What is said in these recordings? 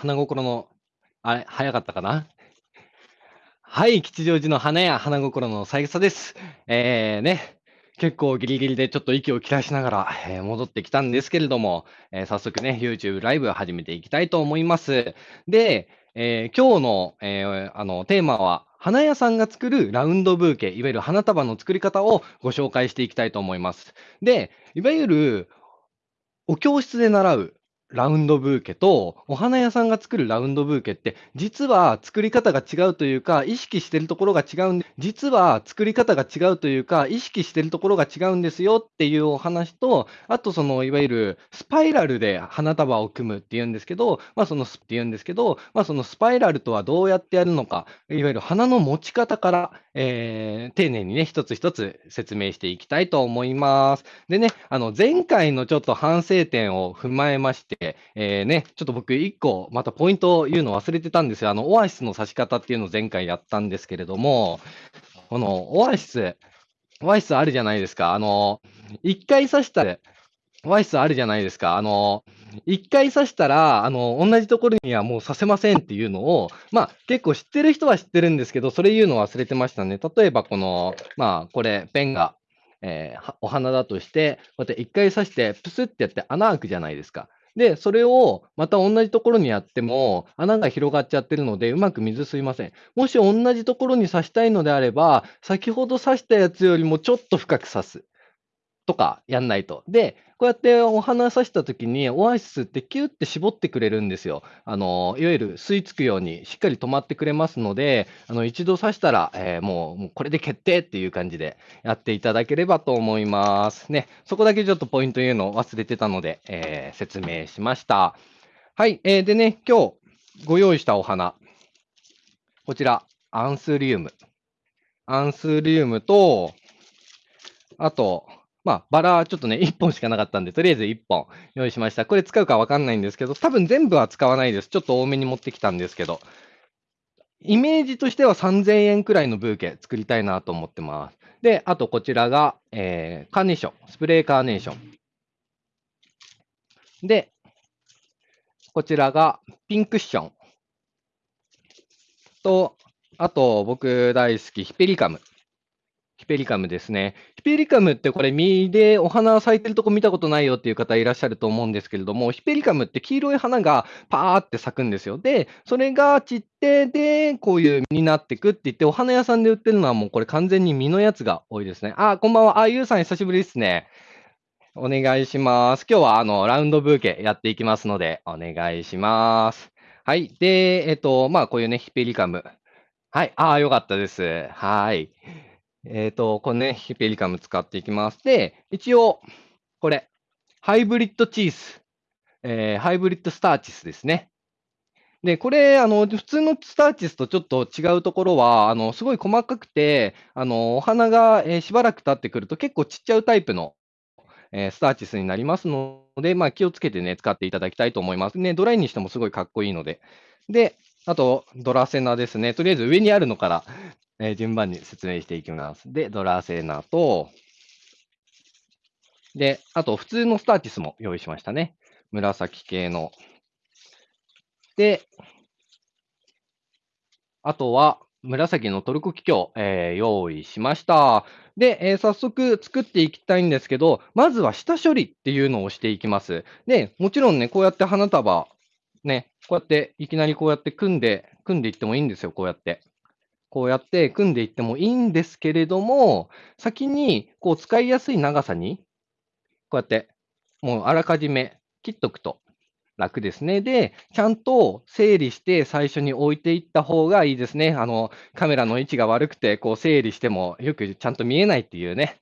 花心の、あれ、早かったかな？はい、吉祥寺の花屋花心の三枝です。えー、ね、結構ギリギリでちょっと息を切らしながら、えー、戻ってきたんですけれども、えー、早速ね、YouTube ライブを始めていきたいと思います。で、えー、今日の,、えあのテーマは、花屋さんが作るラウンドブーケ、いわゆる花束の作り方をご紹介していきたいと思います。で、いわゆるお教室で習うラウンドブーケと、お花屋さんが作るラウンドブーケって、実は作り方が違うというか、意識してるところが違うんで、実は作り方が違うというか、意識してるところが違うんですよっていうお話と、あとその、いわゆるスパイラルで花束を組むっていうんですけど、まあそのスっていうんですけど、まあそのスパイラルとはどうやってやるのか、いわゆる花の持ち方から、えー、丁寧にね、一つ一つ説明していきたいと思います。でね、あの、前回のちょっと反省点を踏まえまして、えー、ね、ちょっと僕一個、またポイントを言うの忘れてたんですよ。あの、オアシスの刺し方っていうのを前回やったんですけれども、このオアシス、オアシスあるじゃないですか。あの、一回刺したら、オアシスあるじゃないですか。あの、一回刺したら、あの、同じところにはもう刺せませんっていうのを、まあ、結構知ってる人は知ってるんですけど、それ言うの忘れてましたね。例えば、この、まあ、これ、ペンが、えー、お花だとして、こうやって一回刺して、プスってやって穴開くじゃないですか。で、それをまた同じところにやっても、穴が広がっちゃってるので、うまく水吸いません。もし同じところに刺したいのであれば、先ほど刺したやつよりもちょっと深く刺す。とかやんないと。で、こうやってお花さしたときに、オアシスってキュッて絞ってくれるんですよ。あの、いわゆる吸い付くようにしっかり止まってくれますので、あの、一度刺したら、えー、もう、もうこれで決定っていう感じでやっていただければと思います。ね、そこだけちょっとポイント言うのを忘れてたので、えー、説明しました。はい、えー、でね、今日ご用意したお花、こちら、アンスリウム。アンスリウムと、あと、まあ、バラはちょっとね、1本しかなかったんで、とりあえず1本用意しました。これ使うかわかんないんですけど、多分全部は使わないです。ちょっと多めに持ってきたんですけど、イメージとしては3000円くらいのブーケ作りたいなと思ってます。で、あとこちらが、えー、カーネーション、スプレーカーネーション。で、こちらがピンクッション。と、あと僕大好きヒペリカム。ヒペリカムですね。ヒペリカムってこれ、実でお花咲いてるとこ見たことないよっていう方いらっしゃると思うんですけれども、ヒペリカムって黄色い花がパーって咲くんですよ。で、それが散って、で、こういう実になってくって言って、お花屋さんで売ってるのはもうこれ完全に実のやつが多いですね。あ、こんばんは。あ、ゆうさん久しぶりですね。お願いします。今日はあの、ラウンドブーケやっていきますので、お願いします。はい。で、えっと、まあ、こういうね、ヒペリカム。はい。ああ、よかったです。はい。えっ、ー、と、このね、ヒペリカム使っていきます。で、一応、これ、ハイブリッドチーズ、えー、ハイブリッドスターチスですね。で、これ、あの、普通のスターチスとちょっと違うところは、あの、すごい細かくて、あの、お花が、えー、しばらく経ってくると結構ちっちゃうタイプの、えー、スターチスになりますので、まあ、気をつけてね、使っていただきたいと思います。ね、ドライにしてもすごいかっこいいので。で、あと、ドラセナですね。とりあえず上にあるのからえー、順番に説明していきます。で、ドラセナと、で、あと普通のスターティスも用意しましたね。紫系の。で、あとは紫のトルコキキョウ、えー、用意しました。で、えー、早速作っていきたいんですけど、まずは下処理っていうのをしていきます。で、もちろんね、こうやって花束、ね、こうやっていきなりこうやって組んで、組んでいってもいいんですよ、こうやって。こうやって組んでいってもいいんですけれども、先にこう使いやすい長さに、こうやってもうあらかじめ切っとくと楽ですね。で、ちゃんと整理して最初に置いていった方がいいですね。あの、カメラの位置が悪くて、こう整理してもよくちゃんと見えないっていうね。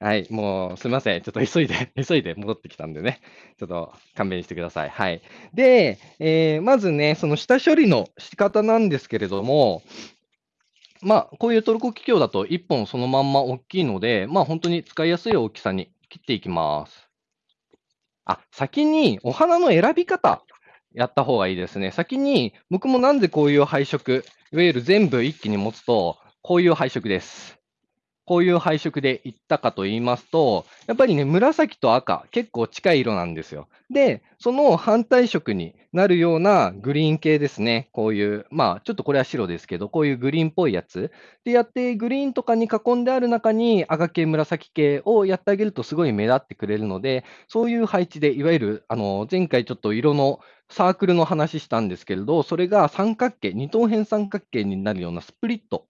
はい、もうすみません。ちょっと急いで、急いで戻ってきたんでね。ちょっと勘弁してください。はい。で、えー、まずね、その下処理の仕方なんですけれども、まあ、こういうトルコキキョウだと1本そのまんま大きいので、まあ、本当に使いやすい大きさに切っていきます。あ、先にお花の選び方やった方がいいですね。先に、僕もなんでこういう配色、いわゆる全部一気に持つと、こういう配色です。こういう配色でいったかと言いますと、やっぱりね、紫と赤、結構近い色なんですよ。で、その反対色になるようなグリーン系ですね。こういう、まあ、ちょっとこれは白ですけど、こういうグリーンっぽいやつ。で、やって、グリーンとかに囲んである中に赤系、紫系をやってあげるとすごい目立ってくれるので、そういう配置で、いわゆる、あの、前回ちょっと色のサークルの話したんですけれど、それが三角形、二等辺三角形になるようなスプリット。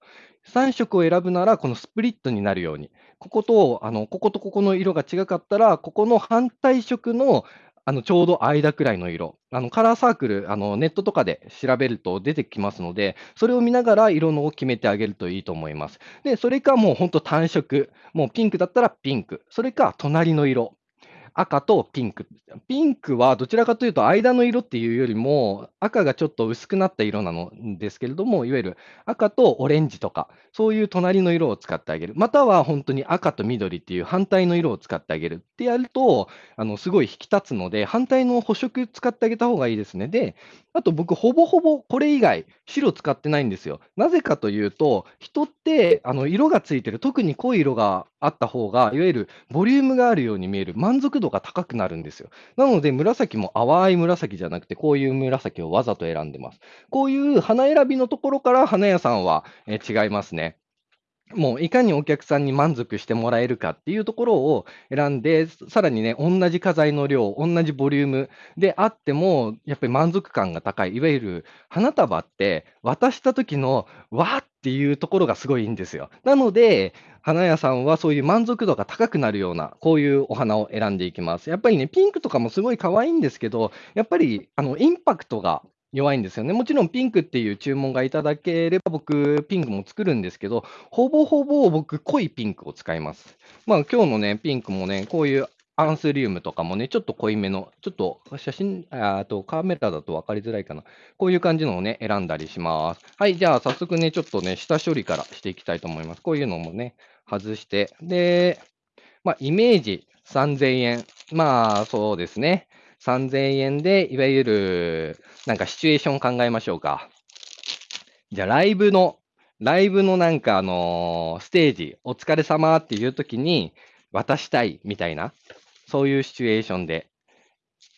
3色を選ぶなら、このスプリットになるように。ここと、あの、こことここの色が違かったら、ここの反対色のあのちょうど間くらいの色、あのカラーサークルあの、ネットとかで調べると出てきますので、それを見ながら色のを決めてあげるといいと思います。で、それかもう本当単色、もうピンクだったらピンク、それか隣の色、赤とピンク。ピンクはどちらかというと間の色っていうよりも、赤がちょっと薄くなった色なのですけれども、いわゆる赤とオレンジとか、そういう隣の色を使ってあげる。または本当に赤と緑っていう反対の色を使ってあげるってやると、あのすごい引き立つので、反対の補色使ってあげた方がいいですね。で、あと僕、ほぼほぼこれ以外、白使ってないんですよ。なぜかというと、人ってあの色がついてる、特に濃い色があった方が、いわゆるボリュームがあるように見える、満足度が高くなるんですよ。なので、紫も淡い紫じゃなくて、こういう紫をわざと選んでます。こういう花選びのところから花屋さんは、え違いますね。もういかにお客さんに満足してもらえるかっていうところを選んで、さらにね、同じ花材の量、同じボリュームであっても、やっぱり満足感が高い。いわゆる花束って渡した時のわーっていうところがすごいいいんですよ。なので、花屋さんはそういう満足度が高くなるような、こういうお花を選んでいきます。やっぱりね、ピンクとかもすごい可愛いんですけど、やっぱりあのインパクトが弱いんですよね。もちろんピンクっていう注文がいただければ、僕、ピンクも作るんですけど、ほぼほぼ僕、濃いピンクを使います。まあ、今日のね、ピンクもね、こういうアンスリウムとかもね、ちょっと濃いめの、ちょっと写真、あとカメラだと分かりづらいかな。こういう感じのをね、選んだりします。はい、じゃあ早速ね、ちょっとね、下処理からしていきたいと思います。こういうのもね、外して、で、まあ、イメージ3000円。まあ、そうですね。3000円で、いわゆる、なんかシチュエーション考えましょうか。じゃあ、ライブの、ライブのなんかあの、ステージ、お疲れ様っていう時に渡したいみたいな、そういうシチュエーションで、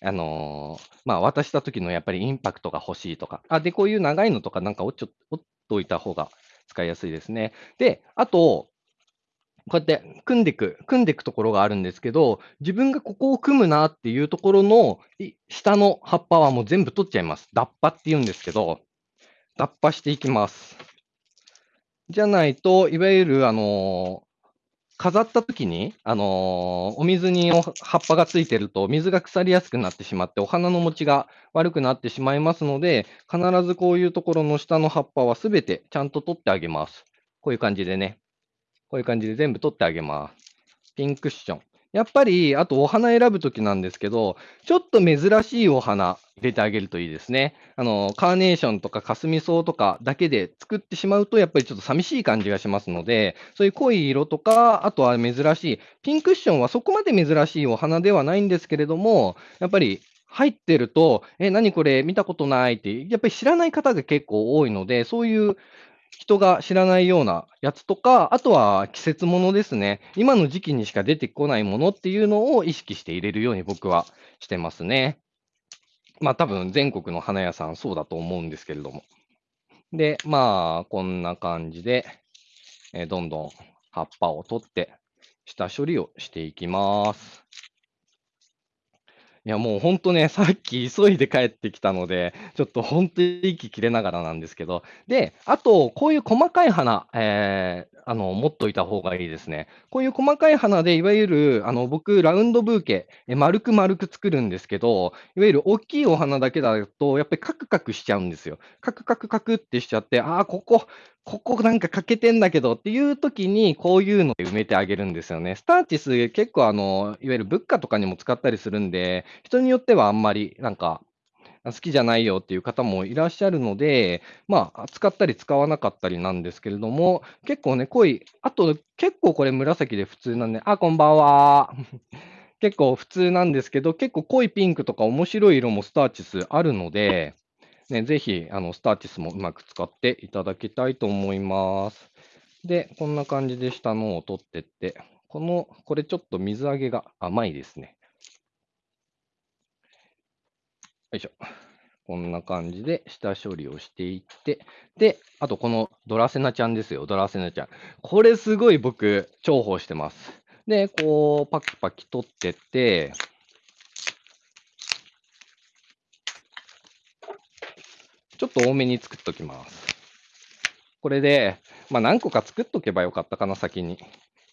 あのー、まあ、渡した時のやっぱりインパクトが欲しいとか、あ、で、こういう長いのとかなんか折っちょ折っといた方が使いやすいですね。で、あと、こうやって組んでいく、組んでいくところがあるんですけど、自分がここを組むなっていうところの下の葉っぱはもう全部取っちゃいます。脱葉って言うんですけど、脱葉していきます。じゃないと、いわゆる、あのー、飾った時に、あのー、お水に葉っぱがついてると、水が腐りやすくなってしまって、お花の持ちが悪くなってしまいますので、必ずこういうところの下の葉っぱはすべてちゃんと取ってあげます。こういう感じでね。こういう感じで全部取ってあげます。ピンクッション。やっぱり、あとお花選ぶときなんですけど、ちょっと珍しいお花入れてあげるといいですね。あの、カーネーションとかカスミソウとかだけで作ってしまうと、やっぱりちょっと寂しい感じがしますので、そういう濃い色とか、あとは珍しい、ピンクッションはそこまで珍しいお花ではないんですけれども、やっぱり入ってると、え、何これ見たことないって、やっぱり知らない方が結構多いので、そういう人が知らないようなやつとか、あとは季節ものですね。今の時期にしか出てこないものっていうのを意識して入れるように僕はしてますね。まあ多分全国の花屋さんそうだと思うんですけれども。で、まあこんな感じで、え、どんどん葉っぱを取って下処理をしていきます。いや、もう本当ね、さっき急いで帰ってきたので、ちょっと本当に息切れながらなんですけど、で、あと、こういう細かい花、えー、あの、持っといた方がいいですね。こういう細かい花で、いわゆる、あの、僕、ラウンドブーケ、え丸く丸く作るんですけど、いわゆる大きいお花だけだと、やっぱりカクカクしちゃうんですよ。カクカクカクってしちゃって、ああ、ここ、ここなんか欠けてんだけどっていう時に、こういうので埋めてあげるんですよね。スターチス、結構あの、いわゆる物価とかにも使ったりするんで、人によってはあんまりなんか、好きじゃないよっていう方もいらっしゃるので、まあ、使ったり使わなかったりなんですけれども、結構ね、濃い、あと結構これ紫で普通なんで、あ、こんばんは。結構普通なんですけど、結構濃いピンクとか面白い色もスターチスあるので、ね、ぜひ、あの、スターチスもうまく使っていただきたいと思います。で、こんな感じで下のを取ってって、この、これちょっと水揚げが甘いですね。よいしょ。こんな感じで下処理をしていって、で、あとこのドラセナちゃんですよ、ドラセナちゃん。これすごい僕、重宝してます。で、こう、パキパキ取ってって、ちょっと多めに作っときます。これで、まあ、何個か作っとけばよかったかな、先に。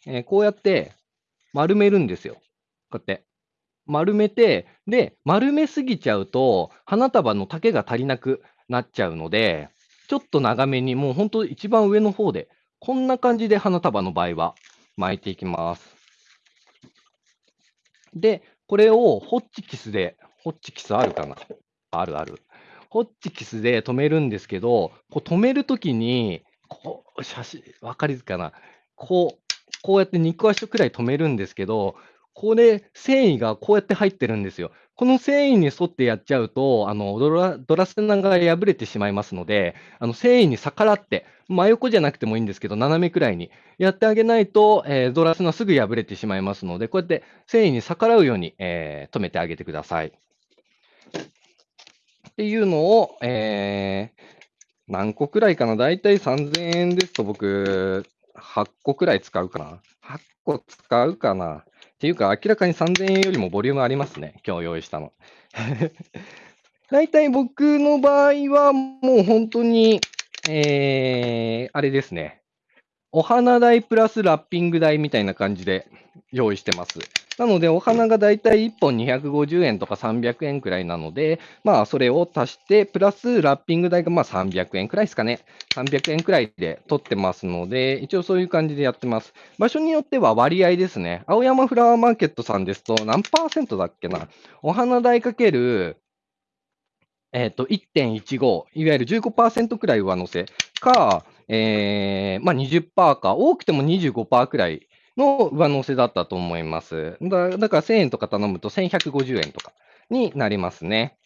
えー、こうやって丸めるんですよ。こうやって。丸めて、で、丸めすぎちゃうと、花束の丈が足りなくなっちゃうので、ちょっと長めに、もう本当一番上の方で、こんな感じで花束の場合は巻いていきます。で、これをホッチキスで、ホッチキスあるかな？あるある。ホッチキスで止めるんですけど、こう止めるときに、こう、写真、わかりづかな。こう、こうやって肉足くらい止めるんですけど、これ、繊維がこうやって入ってるんですよ。この繊維に沿ってやっちゃうと、あのドラドラセナが破れてしまいますので、あの繊維に逆らって、真横じゃなくてもいいんですけど、斜めくらいにやってあげないと、えー、ドラセナすぐ破れてしまいますので、こうやって繊維に逆らうように、えー、止めてあげてください。っていうのを、えー、何個くらいかな？だいたい3000円ですと僕、8個くらい使うかな ?8 個使うかな？っていうか、明らかに3000円よりもボリュームありますね。今日用意したの。大体僕の場合はもう本当に、えー、あれですね。お花代プラスラッピング代みたいな感じで用意してます。なので、お花がだいたい1本250円とか300円くらいなので、まあ、それを足して、プラスラッピング代がまあ300円くらいですかね。300円くらいで取ってますので、一応そういう感じでやってます。場所によっては割合ですね。青山フラワーマーケットさんですと、何パーセントだっけな。お花代かける、えっ、ー、と、1.15、いわゆる15%くらい上乗せか、えー、まあ20%か、多くても25%くらいの上乗せだったと思います。だだから1000円とか頼むと1150円とかになりますね。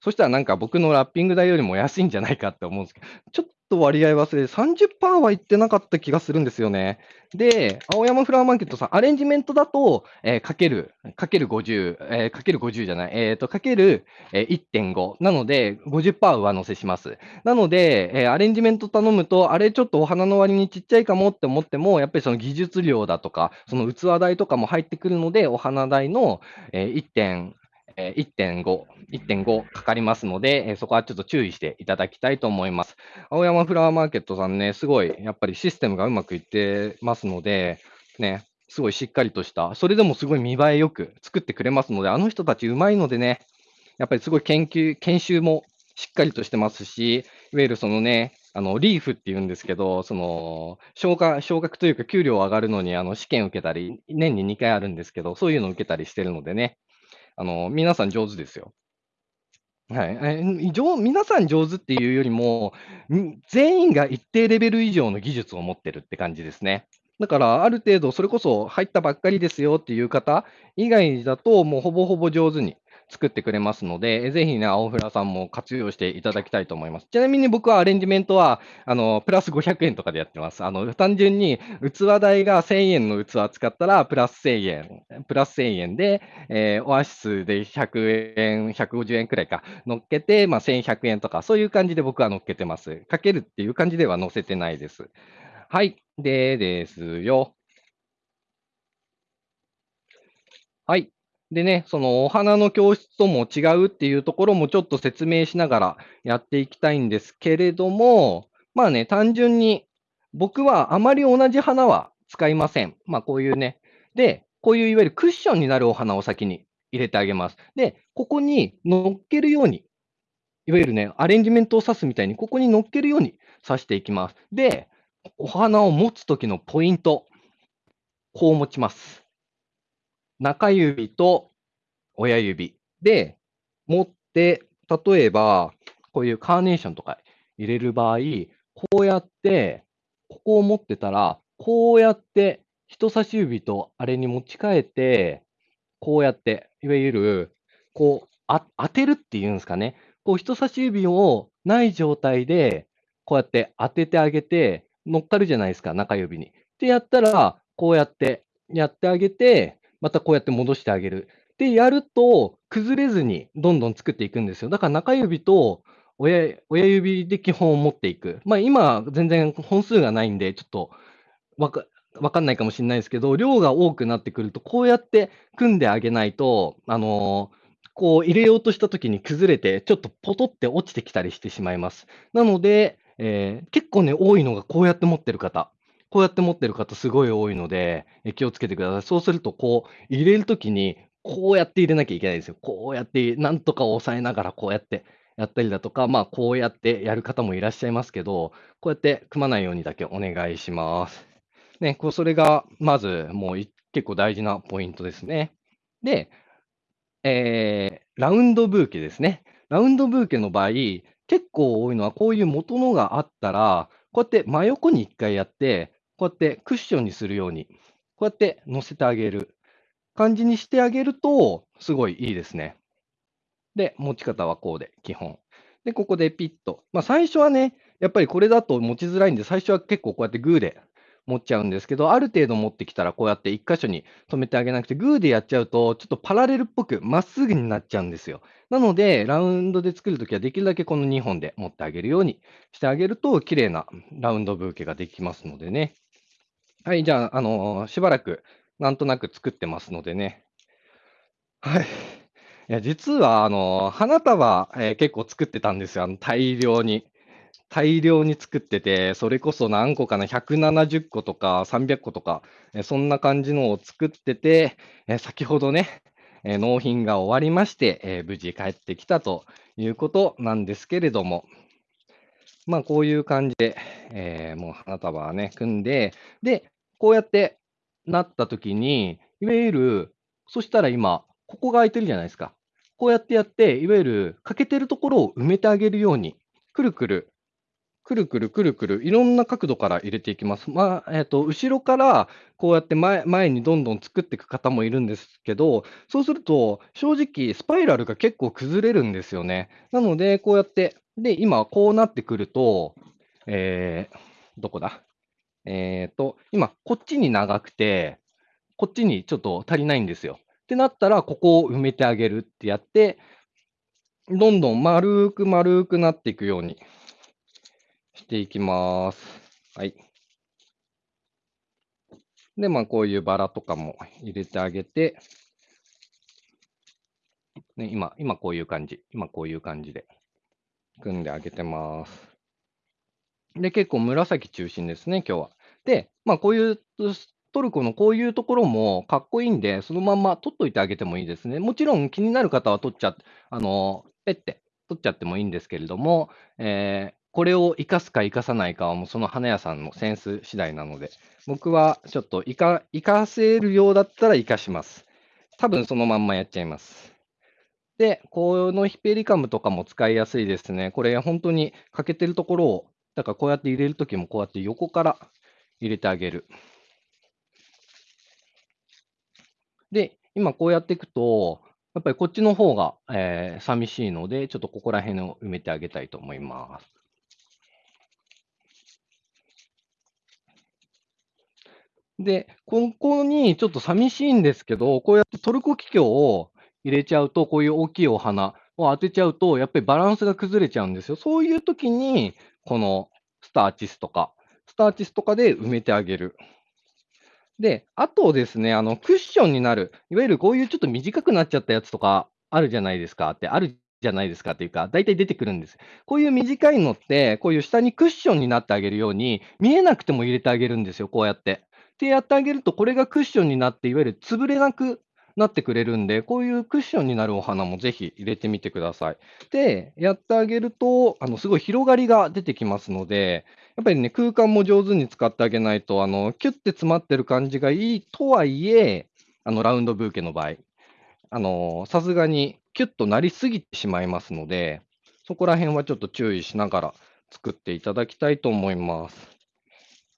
そしたらなんか僕のラッピング代よりも安いんじゃないかって思うんですけど、ちょっと割合忘れて30%はいってなかった気がするんですよね。で、青山フラワーマーケットさん、アレンジメントだと、えー、かける、かける50、えー、かける50じゃない、えっ、ー、と、かける、えー、1.5。なので、50%上乗せします。なので、えー、アレンジメント頼むと、あれちょっとお花の割にちっちゃいかもって思っても、やっぱりその技術量だとか、その器代とかも入ってくるので、お花代の、えー、1. え1.5、1.5かかりますので、えそこはちょっと注意していただきたいと思います。青山フラワーマーケットさんね、すごい、やっぱりシステムがうまくいってますので、ね、すごいしっかりとした、それでもすごい見栄えよく作ってくれますので、あの人たちうまいのでね、やっぱりすごい研究、研修もしっかりとしてますし、いわゆるそのね、あの、リーフって言うんですけど、その、昇格、昇格というか給料上がるのに、あの、試験受けたり、年に2回あるんですけど、そういうのを受けたりしてるのでね、あの、皆さん上手ですよ。はい。え、皆さん上手っていうよりも、全員が一定レベル以上の技術を持ってるって感じですね。だから、ある程度それこそ入ったばっかりですよっていう方以外だと、もうほぼほぼ上手に作ってくれますので、ぜひね、青フラさんも活用していただきたいと思います。ちなみに僕はアレンジメントは、あの、プラス500円とかでやってます。あの、単純に器代が1000円の器使ったら、プラス1000円、プラス1000円で、えー、オアシスで100円、150円くらいか、乗っけて、まあ、1100円とか、そういう感じで僕は乗っけてます。かけるっていう感じでは載せてないです。はい。でですよ。はい。でね、そのお花の教室とも違うっていうところもちょっと説明しながらやっていきたいんですけれども、まあね、単純に僕はあまり同じ花は使いません。まあこういうね。で、こういういわゆるクッションになるお花を先に入れてあげます。で、ここに乗っけるように、いわゆるね、アレンジメントを刺すみたいに、ここに乗っけるように刺していきます。で、お花を持つときのポイント、こう持ちます。中指と親指で持って、例えば、こういうカーネーションとか入れる場合、こうやって、ここを持ってたら、こうやって人差し指とあれに持ち替えて、こうやって、いわゆる、こう、あ当てるっていうんですかね。こう人差し指をない状態で、こうやって当ててあげて、乗っかるじゃないですか、中指に。で、やったら、こうやってやってあげて、またこうやって戻してあげる。で、やると、崩れずにどんどん作っていくんですよ。だから中指と親親指で基本を持っていく。まあ、今、全然本数がないんで、ちょっとわかわかんないかもしれないですけど、量が多くなってくると、こうやって組んであげないと、あの、こう入れようとした時に崩れて、ちょっとポトって落ちてきたりしてしまいます。なので、えー結構ね、多いのがこうやって持ってる方。こうやって持ってる方すごい多いので、え気をつけてください。そうすると、こう入れる時に、こうやって入れなきゃいけないんですよ。こうやって、なんとか押さえながらこうやってやったりだとか、まあ、こうやってやる方もいらっしゃいますけど、こうやって組まないようにだけお願いします。ね、こうそれがまずもう結構大事なポイントですね。で、えーラウンドブーケですね。ラウンドブーケの場合、結構多いのはこういう元のがあったら、こうやって真横に1回やって、こうやってクッションにするように、こうやって乗せてあげる感じにしてあげると、すごいいいですね。で、持ち方はこうで、基本。で、ここでピッと。まあ、最初はね、やっぱりこれだと持ちづらいんで、最初は結構こうやってグーで持っちゃうんですけど、ある程度持ってきたら、こうやって一箇所に止めてあげなくて、グーでやっちゃうと、ちょっとパラレルっぽくまっすぐになっちゃうんですよ。なので、ラウンドで作るときは、できるだけこの2本で持ってあげるようにしてあげると、綺麗なラウンドブーケができますのでね。はい、じゃあ、あのーしばらく、なんとなく作ってますのでね。はい。いや、実は、あの、花束、えー結構作ってたんですよ。あの、大量に。大量に作ってて、それこそ何個かな、170個とか300個とか、えーそんな感じのを作ってて、えー先ほどね、えー納品が終わりまして、えー無事帰ってきたということなんですけれども、まあ、こういう感じで、えーもう花束はね、組んで、で、こうやってなった時に、いわゆる、そしたら今、ここが空いてるじゃないですか。こうやってやって、いわゆる欠けてるところを埋めてあげるように、くるくる、くるくるくるくる、いろんな角度から入れていきます。まあ、えっと、後ろからこうやって前前にどんどん作っていく方もいるんですけど、そうすると、正直、スパイラルが結構崩れるんですよね。なので、こうやって、で、今、こうなってくると、えー、どこだ？えっと、今、こっちに長くて、こっちにちょっと足りないんですよ。ってなったら、ここを埋めてあげるってやって、どんどん丸く丸くなっていくようにしていきます。はい。で、まあ、こういうバラとかも入れてあげて、ね、今、今こういう感じ。今こういう感じで組んであげてます。で、結構紫中心ですね、今日は。で、まあ、こういう、トルコのこういうところもかっこいいんで、そのまんま取っといてあげてもいいですね。もちろん気になる方は取っちゃって、あの、ペッて取っちゃってもいいんですけれども、えーこれを生かすか生かさないかはもうその花屋さんのセンス次第なので、僕はちょっと生か生かせるようだったら生かします。多分そのまんまやっちゃいます。で、このヒペリカムとかも使いやすいですね。これ本当に欠けてるところを、だからこうやって入れるときもこうやって横から入れてあげる。で、今こうやっていくと、やっぱりこっちの方が、えー寂しいので、ちょっとここら辺を埋めてあげたいと思います。で、ここにちょっと寂しいんですけど、こうやってトルコキキョウを入れちゃうと、こういう大きいお花を当てちゃうと、やっぱりバランスが崩れちゃうんですよ。そういう時に、このスターチスとか、スターチスとかで埋めてあげる。で、あとですね、あの、クッションになる、いわゆるこういうちょっと短くなっちゃったやつとかあるじゃないですかって、あるじゃないですかっていうか、大体出てくるんです。こういう短いのって、こういう下にクッションになってあげるように、見えなくても入れてあげるんですよ、こうやって。ってやってあげると、これがクッションになって、いわゆる潰れなくなってくれるんで、こういうクッションになるお花もぜひ入れてみてください。で、やってあげると、あの、すごい広がりが出てきますので、やっぱりね、空間も上手に使ってあげないと、あの、キュッて詰まってる感じがいいとはいえ、あの、ラウンドブーケの場合、あの、さすがにキュッとなりすぎてしまいますので、そこら辺はちょっと注意しながら作っていただきたいと思います。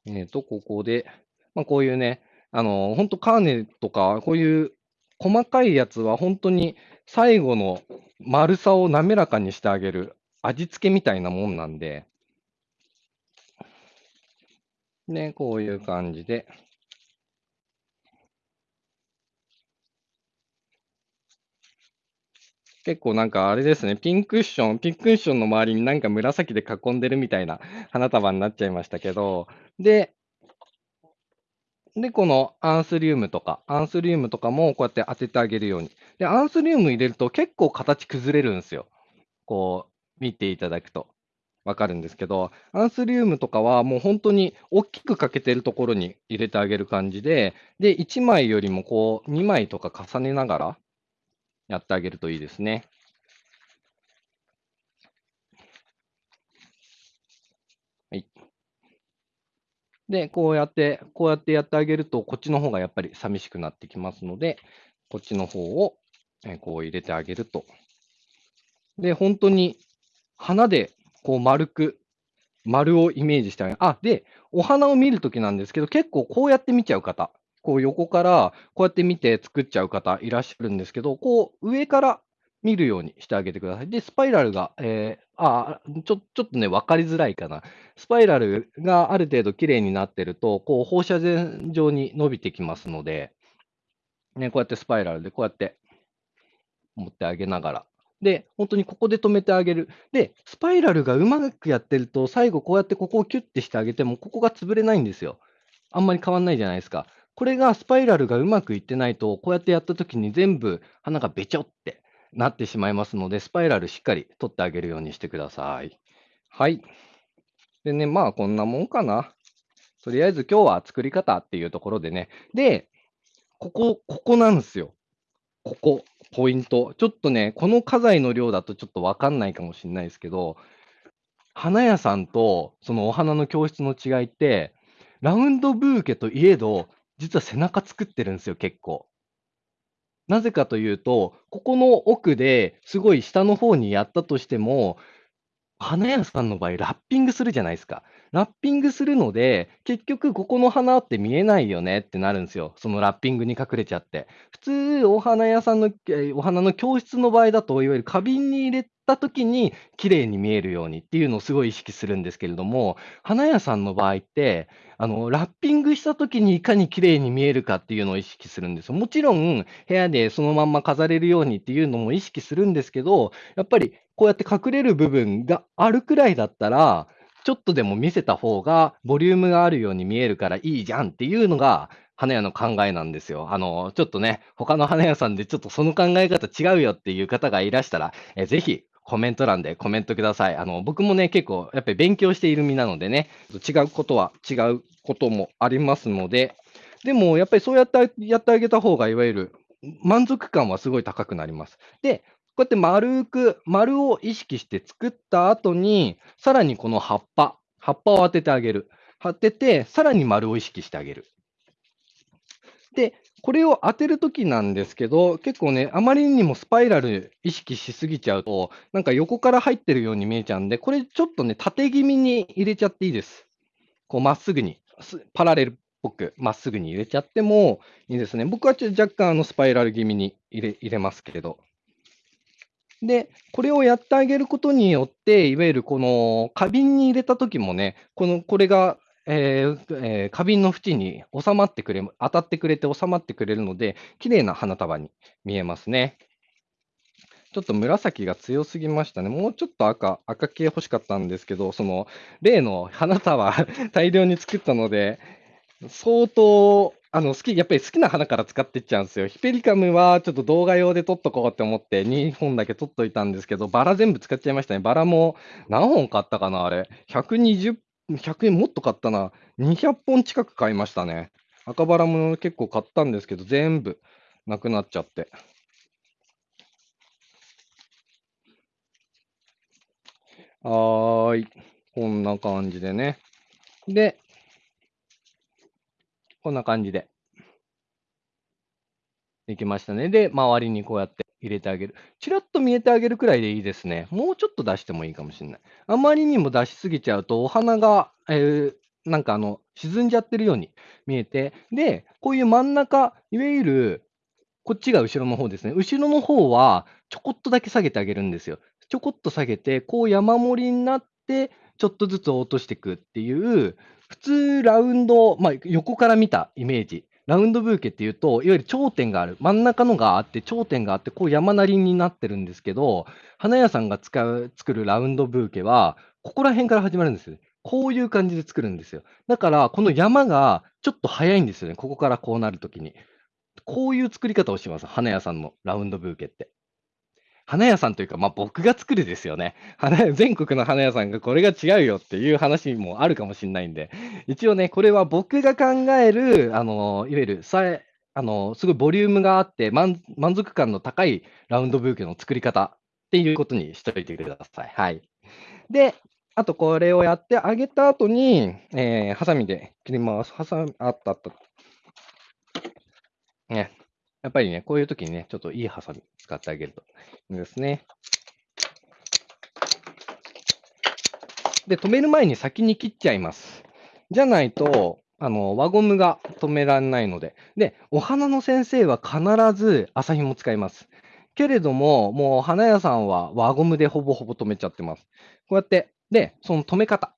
えっと、ここで、まあ、こういうね、あの、本当カーネとか、こういう細かいやつは本当に最後の丸さを滑らかにしてあげる味付けみたいなもんなんで、ね、こういう感じで。結構なんかあれですね、ピンクッションピンクッションの周りになんか紫で囲んでるみたいな花束になっちゃいましたけど、でで、このアンスリウムとかアンスリウムとかもこうやって当ててあげるように。で、アンスリウム入れると結構形崩れるんですよ。こう、見ていただくと分かるんですけど、アンスリウムとかはもうほんとにおっきく欠けてるところに入れてあげる感じで、で、1枚よりもこう2枚とか重ねながらやってあげるといいですね。はい。で、こうやってこうやってやってあげると、こっちの方がやっぱり寂しくなってきますので、こっちの方を、こう入れてあげると。で、ほんとに花でこう丸く丸をイメージしてあげあ、で、お花を見る時なんですけど、結構こうやって見ちゃう方、こう横からこうやって見て作っちゃう方いらっしゃるんですけど、こう上から見るようにしてあげてください。で、スパイラルが、ええ、ああ、ちょちょっとね、分かりづらいかな。スパイラルがある程度綺麗になってると、こう放射線状に伸びてきますのでね、こうやってスパイラルでこうやって持ってあげながら。で、ほんとにここで止めてあげる。で、スパイラルがうまくやってると、最後こうやってここをキュッてしてあげても、ここが潰れないんですよ。あんまり変わんないじゃないですか。これがスパイラルがうまくいってないと、こうやってやった時に全部花がべちょってなってしまいますので、スパイラルしっかり取ってあげるようにしてください。はい。でね、まあ、こんなもんかな。とりあえず今日は作り方っていうところでね。で、ここここなんですよ。ここ、ポイント。ちょっとね、この花材の量だとちょっと分かんないかもしんないですけど、花屋さんとそのお花の教室の違いって、ラウンドブーケといえど、実は背中作ってるんですよ、結構。なぜかというと、ここの奥ですごい下の方にやったとしても、花屋さんの場合、ラッピングするじゃないですか。ラッピングするので、結局ここの花って見えないよねってなるんすよ。そのラッピングに隠れちゃって。普通お花屋さんのえ、お花の教室の場合だと、いわゆる花瓶に入れた時に綺麗に見えるようにっていうのをすごい意識するんですけれども、花屋さんの場合って、あの、ラッピングした時にいかに綺麗に見えるかっていうのを意識するんですよ。もちろん、部屋でそのまんま飾れるようにっていうのも意識するんですけど、やっぱりこうやって隠れる部分があるくらいだったら、ちょっとでも見せた方がボリュームがあるように見えるからいいじゃんっていうのが、花屋の考えなんですよ。あの、ちょっとね、他の花屋さんでちょっとその考え方違うよっていう方がいらしたら、え、ぜひコメント欄でコメントください。あの、僕もね、結構やっぱり勉強している身なのでね、違うことは違うこともありますので、でもやっぱりそうやってやってあげた方がいわゆる満足感はすごい高くなります。で、こうやって丸く丸を意識して作った後に、さらにこの葉っぱ葉っぱを当ててあげる。当てて、さらに丸を意識してあげる。で、これを当てる時なんですけど、結構ね、あまりにもスパイラル意識しすぎちゃうと、なんか横から入ってるように見えちゃうんで、これちょっとね、縦気味に入れちゃっていいです。こうまっすぐに、パラレルっぽくまっすぐに入れちゃってもいいですね。僕はちょっと若干あのスパイラル気味に入れ入れますけれど。で、これをやってあげることによって、いわゆるこの花瓶に入れた時もね、このこれが、ええ、ええ、花瓶の縁に収まってくれ当たってくれて収まってくれるので、綺麗な花束に見えますね。ちょっと紫が強すぎましたね。もうちょっと赤赤系欲しかったんですけど、その例の花束大量に作ったので、相当あの、好きやっぱり好きな花から使ってっちゃうんですよ。ヒペリカムはちょっと動画用で撮っとこうって思って2本だけ撮っといたんですけど、バラ全部使っちゃいましたね。バラも何本買ったかな、あれ。120、100円もっと買ったな。200本近く買いましたね。赤バラも結構買ったんですけど、全部なくなっちゃって。はーい。こんな感じでね。でこんな感じで。できましたね。で、周りにこうやって入れてあげる。ちらっと見えてあげるくらいでいいですね。もうちょっと出してもいいかもしんない。あまりにも出しすぎちゃうと、お花が、ええ、なんかあの、沈んじゃってるように見えて、で、こういう真ん中、いわゆる、こっちが後ろの方ですね。後ろの方はちょこっとだけ下げてあげるんですよ。ちょこっと下げて、こう山盛りになって、ちょっとずつ落としていくっていう、普通ラウンド、まあ、横から見たイメージ。ラウンドブーケっていうと、いわゆる頂点がある。真ん中のがあって、頂点があって、こう山なりになってるんですけど、花屋さんが使う、作るラウンドブーケは、ここら辺から始まるんですよ。こういう感じで作るんですよ。だから、この山がちょっと早いんですよね。ここからこうなるときに。こういう作り方をします。花屋さんのラウンドブーケって。花屋さんというか、まあ、僕が作るですよね。花 全国の花屋さんがこれが違うよっていう話もあるかもしれないんで、一応ね、これは僕が考える、あの、いわゆるさえ、あの、すごいボリュームがあって満、満足感の高いラウンドブーケの作り方っていうことにしておいてください。はい。で、あとこれをやってあげた後に、えー、ハサミで切ります。ハサミ、あったあった。ね。やっぱりね、こういう時にね、ちょっといいハサミ使ってあげるといいですね。で、止める前に先に切っちゃいます。じゃないと、あの、輪ゴムが止められないので。で、お花の先生は必ず麻紐使います。けれども、もう花屋さんは輪ゴムでほぼほぼ止めちゃってます。こうやって、で、その止め方。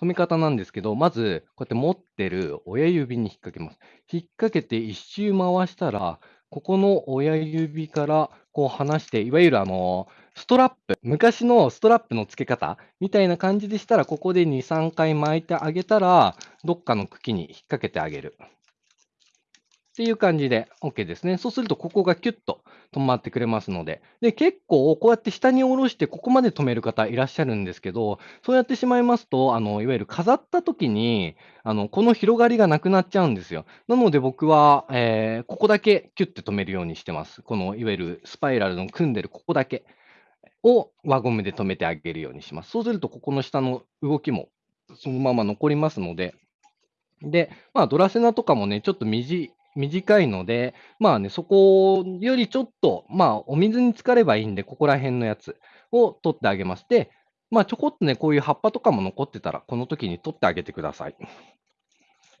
止め方なんですけど、まず、こうやって持ってる親指に引っ掛けます。引っ掛けて一周回したら、ここの親指からこう離して、いわゆるあの、ストラップ、昔のストラップの付け方みたいな感じでしたら、ここで2、3回巻いてあげたら、どっかの茎に引っ掛けてあげる。っていう感じで OK ですね。そうすると、ここがキュッと止まってくれますので。で、結構、こうやって下に下ろして、ここまで止める方いらっしゃるんですけど、そうやってしまいますと、あの、いわゆる飾った時に、あの、この広がりがなくなっちゃうんですよ。なので僕は、えー、ここだけキュッて止めるようにしてます。この、いわゆるスパイラルの組んでるここだけを輪ゴムで止めてあげるようにします。そうすると、ここの下の動きもそのまま残りますので、で、まあ、ドラセナとかもね、ちょっと短短いので、まあね、そこよりちょっと、まあ、お水に浸かればいいんで、ここら辺のやつを取ってあげます。で、まあ、ちょこっとね、こういう葉っぱとかも残ってたら、この時に取ってあげてください。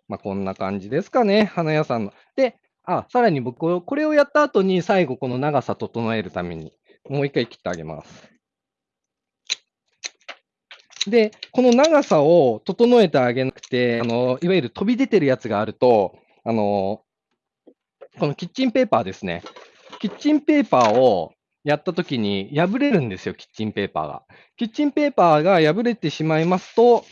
まあ、こんな感じですかね、花屋さんの。で、あ、さらに僕、これをやった後に、最後、この長さ整えるために、もう一回切ってあげます。で、この長さを整えてあげなくて、あのいわゆる飛び出てるやつがあると、あのこのキッチンペーパーですね。キッチンペーパーをやったときに破れるんですよ、キッチンペーパーが。キッチンペーパーが破れてしまいますと、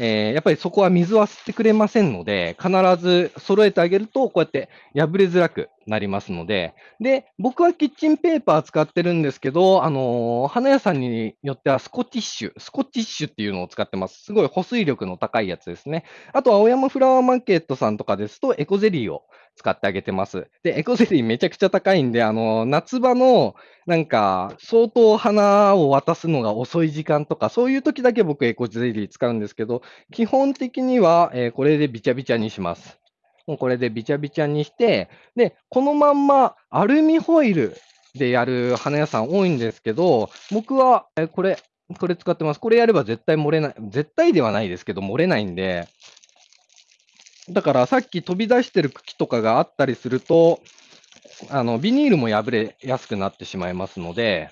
えー、やっぱりそこは水は吸ってくれませんので、必ず揃えてあげると、こうやって破れづらくなりますので、で、僕はキッチンペーパー使ってるんですけど、あのー、花屋さんによってはスコティッシュ、スコティッシュっていうのを使ってます。すごい保水力の高いやつですね。あと、青山フラワーマーケットさんとかですと、エコゼリーを使ってあげてます。で、エコゼリーめちゃくちゃ高いんで、あの、夏場のなんか、相当花を渡すのが遅い時間とか、そういう時だけ僕エコゼリー使うんですけど、基本的には、えー、これでビチャビチャにします。もうこれでビチャビチャにして、で、このまんまアルミホイルでやる花屋さん多いんですけど、僕は、え、これ、これ使ってます。これやれば絶対漏れない。絶対ではないですけど、漏れないんで、だからさっき飛び出してる茎とかがあったりすると、あの、ビニールも破れやすくなってしまいますので、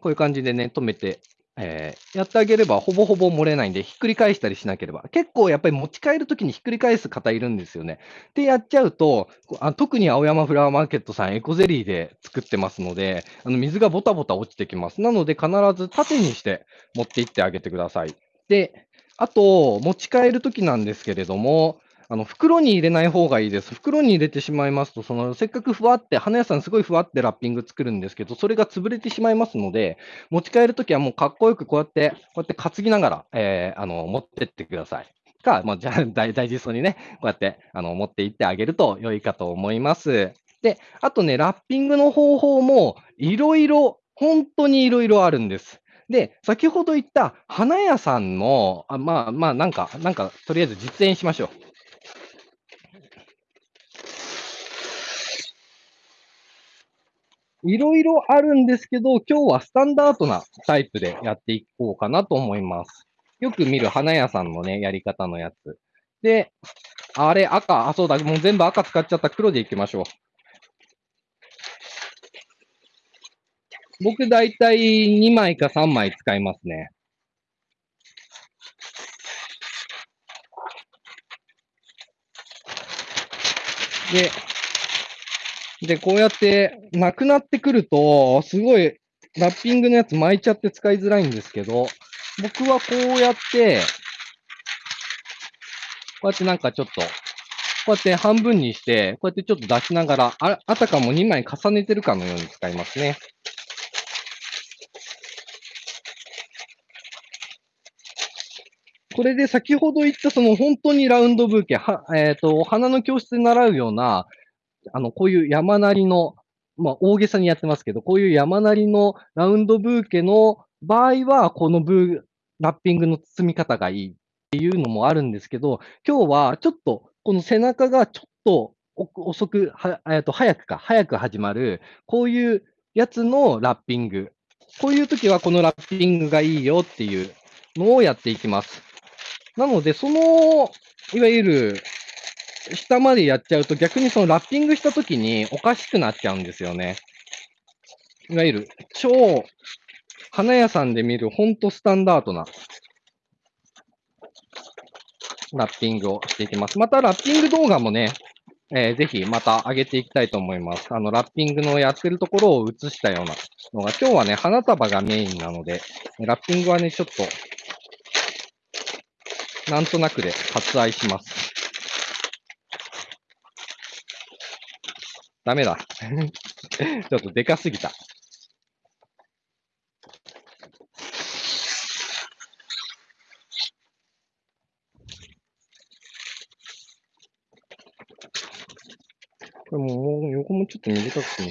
こういう感じでね、止めて、えー、やってあげればほぼほぼ漏れないんで、ひっくり返したりしなければ。結構やっぱり持ち帰るときにひっくり返す方いるんですよね。で、やっちゃうと、あ特に青山フラワーマーケットさんエコゼリーで作ってますので、あの水がボタボタ落ちてきます。なので必ず縦にして持っていってあげてください。で、あと、持ち帰るときなんですけれども、あの、袋に入れない方がいいです。袋に入れてしまいますと、その、せっかくふわって、花屋さんすごいふわってラッピング作るんですけど、それが潰れてしまいますので、持ち帰るときはもうかっこよくこうやって、こうやって担ぎながら、えー、あの、持ってってください。か、まあ、じゃあ、大大事そうにね、こうやって、あの、持っていってあげると良いかと思います。で、あとね、ラッピングの方法も、いろいろ、本当にいろいろあるんです。で、先ほど言った花屋さんの、あまあまあ、なんか、なんか、とりあえず実演しましょう。いろいろあるんですけど、今日はスタンダードなタイプでやっていこうかなと思います。よく見る花屋さんのね、やり方のやつ。で、あれ、赤、あ、そうだ、もう全部赤使っちゃった黒でいきましょう。僕だいたい2枚か3枚使いますね。で、で、こうやってなくなってくると、すごいラッピングのやつ巻いちゃって使いづらいんですけど、僕はこうやって、こうやってなんかちょっと、こうやって半分にして、こうやってちょっと出しながら、ああたかも2枚重ねてるかのように使いますね。これで先ほど言ったその本当にラウンドブーケ、は、えっ、ー、と、花の教室で習うような、あの、こういう山なりの、まあ、大げさにやってますけど、こういう山なりのラウンドブーケの場合は、このブー、ラッピングの包み方がいいっていうのもあるんですけど、今日はちょっと、この背中がちょっと遅く、は、えっと、早くか、早く始まる、こういうやつのラッピング。こういう時はこのラッピングがいいよっていうのをやっていきます。なので、その、いわゆる、下までやっちゃうと逆にそのラッピングした時におかしくなっちゃうんですよね。いわゆる超花屋さんで見るほんとスタンダードなラッピングをしていきます。またラッピング動画もね、えー、ぜひまた上げていきたいと思います。あの、ラッピングのやってるところを映したようなのが、今日はね、花束がメインなので、ラッピングはね、ちょっとなんとなくで割愛します。ダメだ。ちょっとでかすぎた。これもう横もちょっと短くしま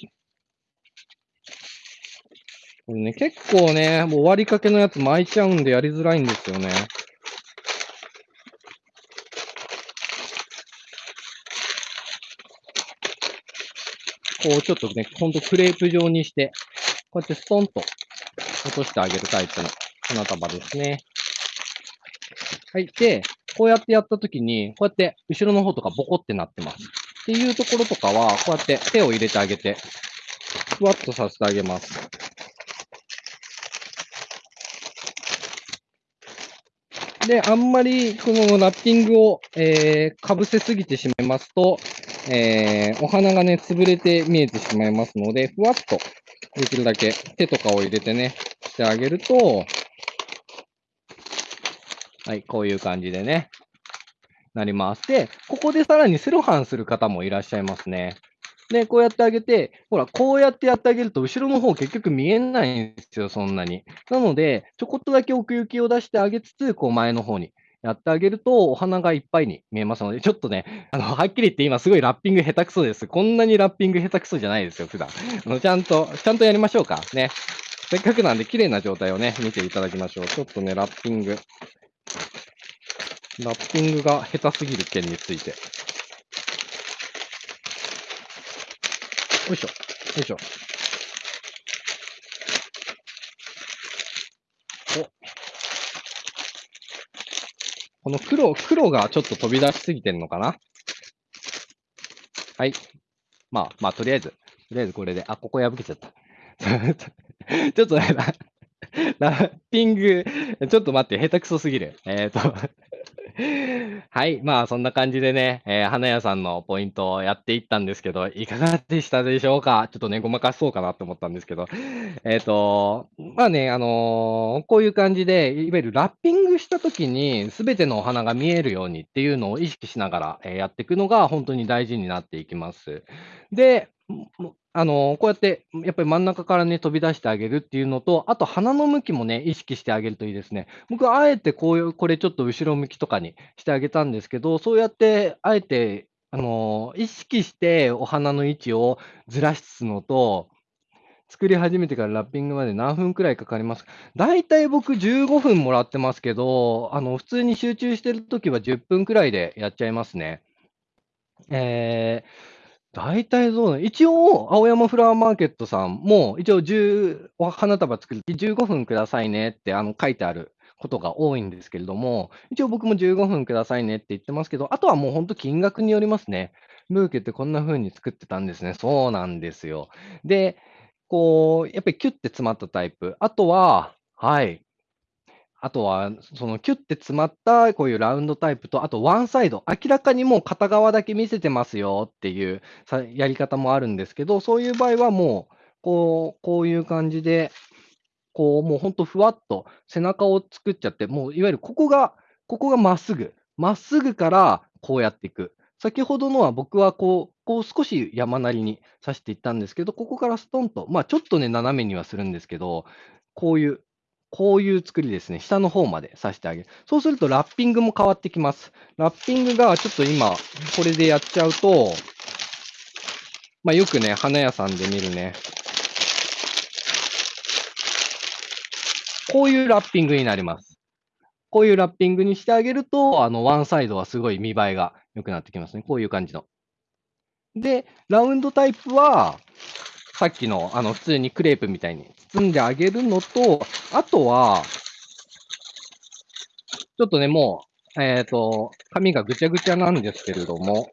す。これね、結構ね、もう終わりかけのやつ巻いちゃうんでやりづらいんですよね。こうちょっとね、ほんとクレープ状にして、こうやってストンと落としてあげるタイプの花束ですね。はい。で、こうやってやったときに、こうやって後ろの方とかボコってなってます。っていうところとかは、こうやって手を入れてあげて、ふわっとさせてあげます。で、あんまりこのラッピングを、えー、かぶせすぎてしまいますと、えー、お花がね、潰れて見えてしまいますので、ふわっとできるだけ手とかを入れてね、してあげると、はい、こういう感じでね、なります。で、ここでさらにセロハンする方もいらっしゃいますね。で、こうやってあげて、ほら、こうやってやってあげると、後ろの方結局見えないんですよ、そんなに。なので、ちょこっとだけ奥行きを出してあげつつ、こう前の方にやってあげると、お花がいっぱいに見えますので、ちょっとね、あの、はっきり言って今すごいラッピング下手くそです。こんなにラッピング下手くそじゃないですよ、普段。あのちゃんと、ちゃんとやりましょうか。ね。せっかくなんで綺麗な状態をね、見ていただきましょう。ちょっとね、ラッピング。ラッピングが下手すぎる件について。よいしょ。よいしょ。お。この黒、黒がちょっと飛び出しすぎてるのかな？はい。まあ、まあ、とりあえず、とりあえずこれで、あ、ここ破けちゃった。ちょっとね、ラッピング、ちょっと待って、下手くそすぎる。えっ、ー、と はい。まあ、そんな感じでね、えー、花屋さんのポイントをやっていったんですけど、いかがでしたでしょうか？ちょっとね、ごまかそうかなと思ったんですけど。えっ、ー、と、まあね、あのー、こういう感じで、いわゆるラッピングした時に、すべてのお花が見えるようにっていうのを意識しながら、えやっていくのが本当に大事になっていきます。で、あの、こうやって、やっぱり真ん中からね、飛び出してあげるっていうのと、あと鼻の向きもね、意識してあげるといいですね。僕あえてこういう、これちょっと後ろ向きとかにしてあげたんですけど、そうやって、あえて、あの、意識してお花の位置をずらすのと、作り始めてからラッピングまで何分くらいかかりますだいたい僕15分もらってますけど、あの、普通に集中してるときは10分くらいでやっちゃいますね。えー大体そうね。一応、青山フラワーマーケットさんも、一応10、お花束作るとき15分くださいねってあの書いてあることが多いんですけれども、一応僕も15分くださいねって言ってますけど、あとはもう本当金額によりますね。ブーケってこんな風に作ってたんですね。そうなんですよ。で、こう、やっぱりキュッて詰まったタイプ。あとははい。あとは、そのキュッて詰まったこういうラウンドタイプと、あとワンサイド、明らかにもう片側だけ見せてますよっていうやり方もあるんですけど、そういう場合はもう、こうこういう感じで、こう、もうほんとふわっと背中を作っちゃって、もういわゆるここがここがまっすぐ、まっすぐからこうやっていく。先ほどのは僕はこうこう少し山なりに刺していったんですけど、ここからストンと、まあ、ちょっとね、斜めにはするんですけど、こういうこういう作りですね。下の方まで刺してあげる。そうするとラッピングも変わってきます。ラッピングがちょっと今、これでやっちゃうと、まあ、よくね、花屋さんで見るね。こういうラッピングになります。こういうラッピングにしてあげると、あの、ワンサイドはすごい見栄えが良くなってきますね。こういう感じの。で、ラウンドタイプは、さっきの、あの、普通にクレープみたいに包んであげるのと、あとは、ちょっとね、もう、えっ、ー、と、紙がぐちゃぐちゃなんですけれども、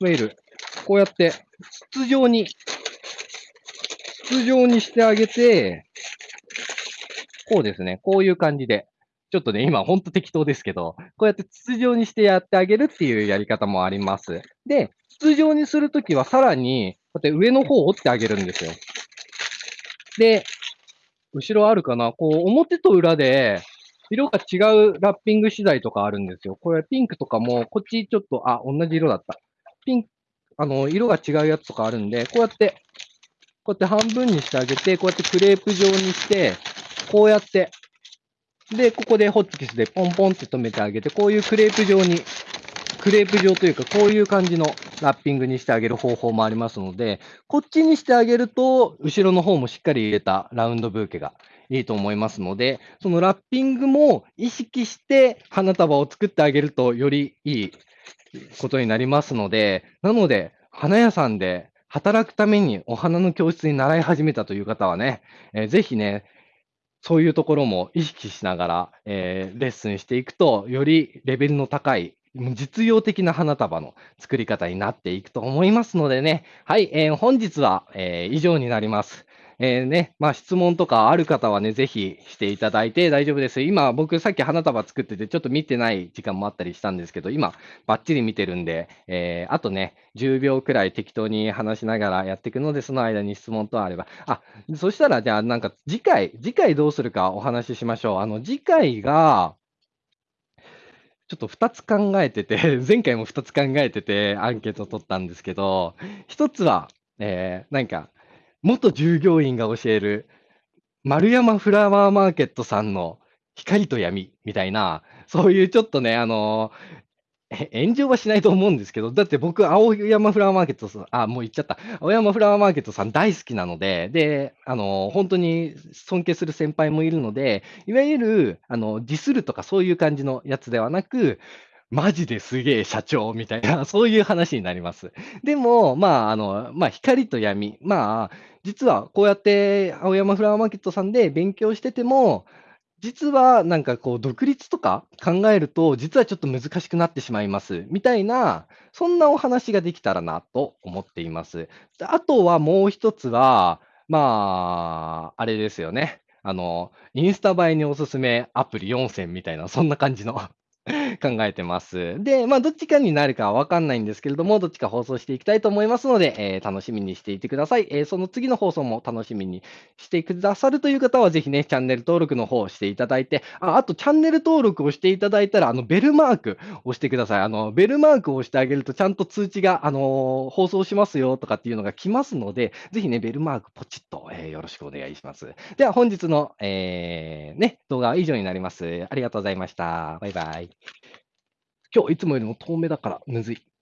いわゆる、こうやって、筒状に、筒状にしてあげて、こうですね、こういう感じで、ちょっとね、今ほんと適当ですけど、こうやって筒状にしてやってあげるっていうやり方もあります。で、筒状にするときはさらに、うやって上の方を折ってあげるんですよ。で、後ろあるかな？こう、表と裏で、色が違うラッピング資材とかあるんですよ。これピンクとかも、こっちちょっと、あ、同じ色だった。ピンク、あの、色が違うやつとかあるんで、こうやって、こうやって半分にしてあげて、こうやってクレープ状にして、こうやって、で、ここでホッチキスでポンポンって止めてあげて、こういうクレープ状にクレープ状というか、こういう感じのラッピングにしてあげる方法もありますので、こっちにしてあげると、後ろの方もしっかり入れたラウンドブーケがいいと思いますので、そのラッピングも意識して花束を作ってあげると、よりいいことになりますので、なので、花屋さんで働くためにお花の教室に習い始めたという方はね、えー、ぜひね、そういうところも意識しながら、えー、レッスンしていくと、よりレベルの高い実用的な花束の作り方になっていくと思いますのでね。はい、えー、本日は、えー、以上になります。えー、ね、まあ、質問とかある方はね、ぜひしていただいて大丈夫です。今、僕さっき花束作ってて、ちょっと見てない時間もあったりしたんですけど、今、バッチリ見てるんで、えー、あとね、10秒くらい適当に話しながらやっていくので、その間に質問とあれば。あ、そしたら、じゃあ、なんか次回、次回どうするかお話ししましょう。あの、次回が、ちょっと2つ考えてて、前回も2つ考えてて、アンケートを取ったんですけど、1つは、えー、なんか、元従業員が教える、丸山フラワーマーケットさんの光と闇みたいな、そういうちょっとね、あの炎上はしないと思うんですけど、だって僕、青山フラワーマーケットさん、あ、もう言っちゃった。青山フラワーマーケットさん大好きなので、で、あの、本当に尊敬する先輩もいるので、いわゆる、あの、ディスるとかそういう感じのやつではなく、マジですげえ社長みたいな、そういう話になります。でも、まあ、あの、まあ、光と闇。まあ、実はこうやって青山フラワーマーケットさんで勉強してても、実はなんかこう独立とか考えると、実はちょっと難しくなってしまいます、みたいな、そんなお話ができたらなと思っています。あとはもう一つは、まあ、あれですよね。あの、インスタ映えにおすすめアプリ4選みたいな、そんな感じの 考えてます。で、まあ、どっちかになるかはわかんないんですけれども、どっちか放送していきたいと思いますので、えー、楽しみにしていてください。えー、その次の放送も楽しみにしてくださるという方は、ぜひね、チャンネル登録の方をしていただいて、ああと、チャンネル登録をしていただいたら、あの、ベルマークを押してください。あの、ベルマークを押してあげると、ちゃんと通知が、あのー、放送しますよとかっていうのが来ますので、ぜひね、ベルマークポチッと、えー、よろしくお願いします。では、本日の、えー、ね、動画は以上になります。ありがとうございました。バイバイ。今日いつもよりも遠目だからむず。い。